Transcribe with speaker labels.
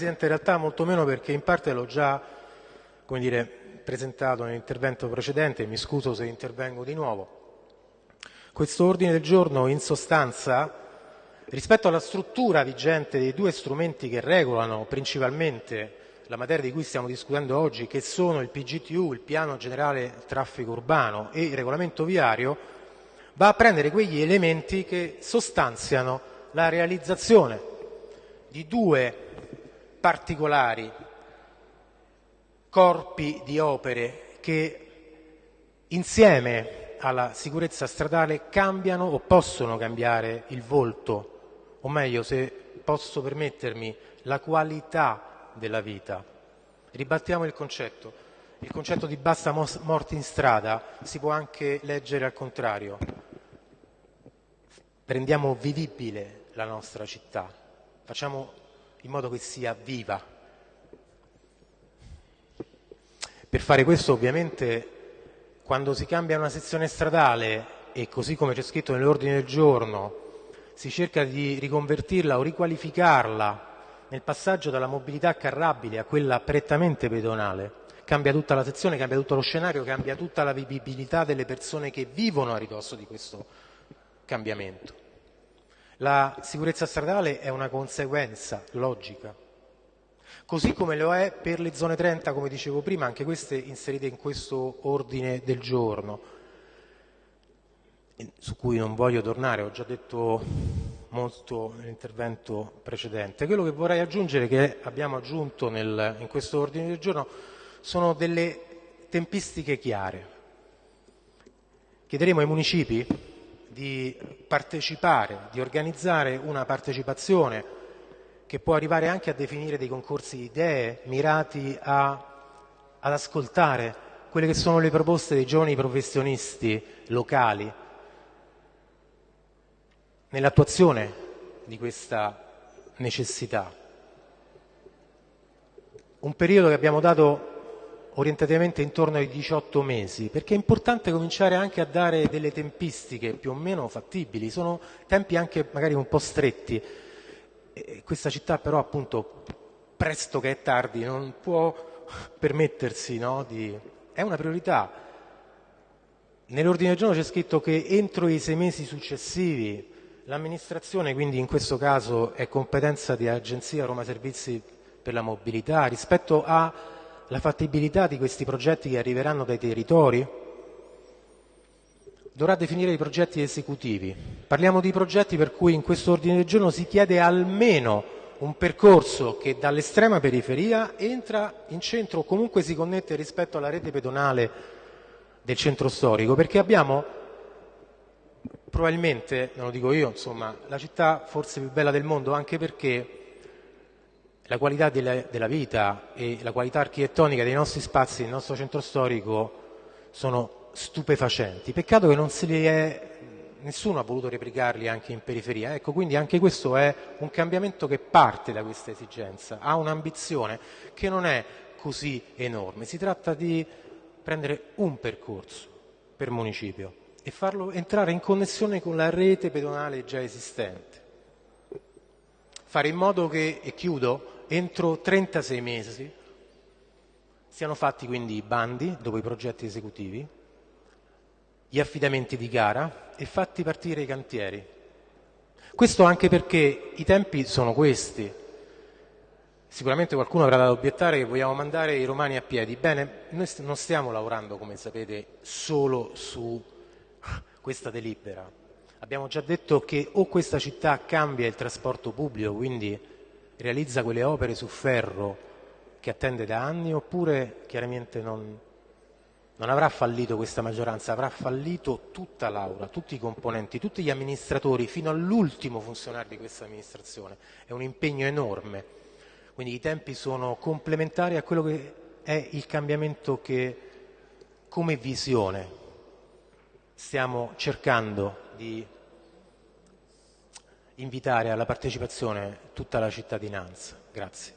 Speaker 1: Presidente, in realtà molto meno perché in parte l'ho già dire, presentato nell'intervento precedente, mi scuso se intervengo di nuovo. Questo ordine del giorno in sostanza, rispetto alla struttura vigente dei due strumenti che regolano principalmente la materia di cui stiamo discutendo oggi, che sono il PGTU, il Piano Generale Traffico Urbano e il Regolamento Viario, va a prendere quegli elementi che sostanziano la realizzazione di due particolari corpi di opere che insieme alla sicurezza stradale cambiano o possono cambiare il volto, o meglio, se posso permettermi, la qualità della vita. Ribattiamo il concetto. Il concetto di basta morti in strada si può anche leggere al contrario. Rendiamo vivibile la nostra città, facciamo in modo che sia viva. Per fare questo ovviamente quando si cambia una sezione stradale e così come c'è scritto nell'ordine del giorno si cerca di riconvertirla o riqualificarla nel passaggio dalla mobilità carrabile a quella prettamente pedonale, cambia tutta la sezione, cambia tutto lo scenario, cambia tutta la vivibilità delle persone che vivono a ridosso di questo cambiamento. La sicurezza stradale è una conseguenza logica, così come lo è per le zone 30, come dicevo prima, anche queste inserite in questo ordine del giorno, su cui non voglio tornare, ho già detto molto nell'intervento precedente. Quello che vorrei aggiungere, che abbiamo aggiunto nel, in questo ordine del giorno, sono delle tempistiche chiare. Chiederemo ai municipi di partecipare, di organizzare una partecipazione che può arrivare anche a definire dei concorsi di idee mirati a, ad ascoltare quelle che sono le proposte dei giovani professionisti locali nell'attuazione di questa necessità. Un periodo che abbiamo dato orientativamente intorno ai 18 mesi, perché è importante cominciare anche a dare delle tempistiche più o meno fattibili, sono tempi anche magari un po' stretti. E questa città però appunto, presto che è tardi, non può permettersi no, di... è una priorità. Nell'ordine del giorno c'è scritto che entro i sei mesi successivi l'amministrazione, quindi in questo caso è competenza di Agenzia Roma Servizi per la Mobilità, rispetto a la fattibilità di questi progetti che arriveranno dai territori? Dovrà definire i progetti esecutivi. Parliamo di progetti per cui in questo ordine del giorno si chiede almeno un percorso che dall'estrema periferia entra in centro o comunque si connette rispetto alla rete pedonale del centro storico, perché abbiamo probabilmente, non lo dico io, insomma, la città forse più bella del mondo, anche perché la qualità della, della, vita e la qualità architettonica dei nostri spazi, del nostro centro storico sono stupefacenti. Peccato che è, nessuno ha voluto replicarli anche in periferia. Ecco, quindi anche questo è un cambiamento che parte da questa esigenza, ha un'ambizione che non è così enorme. Si tratta di prendere un percorso per municipio e farlo entrare in connessione con la rete pedonale già esistente. Fare in modo che, e chiudo, entro 36 mesi siano fatti quindi i bandi dopo i progetti esecutivi, gli affidamenti di gara e fatti partire i cantieri. Questo anche perché i tempi sono questi. Sicuramente qualcuno avrà da obiettare che vogliamo mandare i romani a piedi. Bene, noi non stiamo lavorando, come sapete, solo su questa delibera. Abbiamo già detto che o questa città cambia il trasporto pubblico, quindi realizza quelle opere su ferro che attende da anni oppure chiaramente non, non avrà fallito questa maggioranza, avrà fallito tutta l'Aula, tutti i componenti, tutti gli amministratori, fino all'ultimo funzionario di questa amministrazione. È un impegno enorme, quindi i tempi sono complementari a quello che è il cambiamento che come visione stiamo cercando di invitare alla partecipazione tutta la cittadinanza. Grazie.